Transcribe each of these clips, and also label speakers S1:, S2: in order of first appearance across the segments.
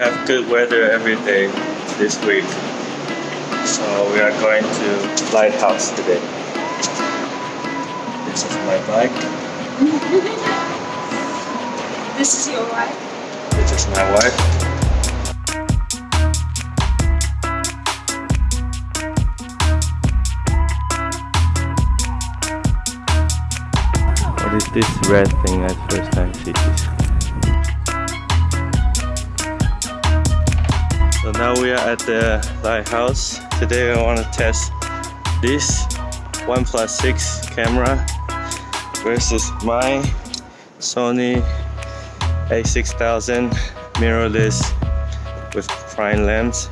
S1: have good weather every day this week. So we are going to Lighthouse today. This is my bike.
S2: This is your wife.
S1: This is my wife. What is this red thing? at first time see this. So now we are at the lighthouse. Today I want to test this OnePlus 6 camera versus my Sony a6000 mirrorless with prime lens.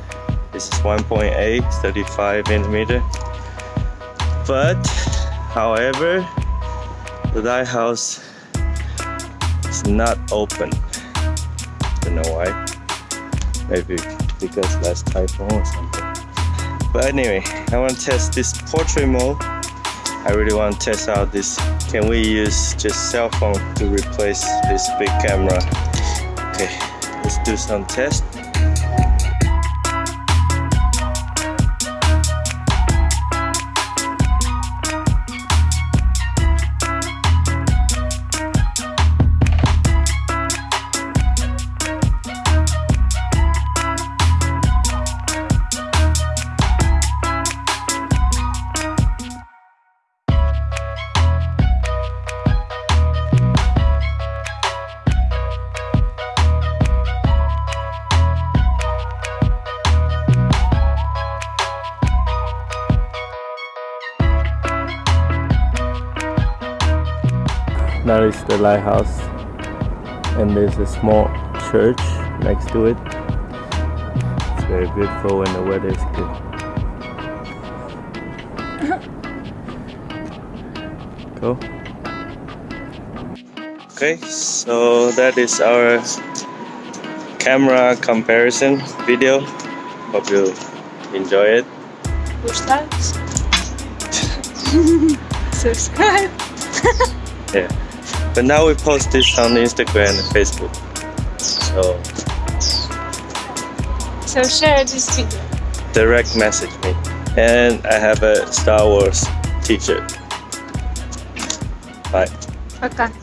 S1: This is 1.8, 35 millimeter. But, however, the lighthouse is not open. Don't know why. Maybe because last typhoon or something. But anyway, I want to test this portrait mode. I really want to test out this. Can we use just cell phone to replace this big camera? Okay, let's do some test. That is the lighthouse, and there's a small church next to it. It's very beautiful when the weather is good. Cool. Okay, so that is our camera comparison video. Hope you enjoy it.
S2: Push that. Subscribe.
S1: Yeah. But now we post this on Instagram and Facebook. So.
S2: So share this video.
S1: Direct message me, and I have a Star Wars T-shirt. Bye.
S2: Okay.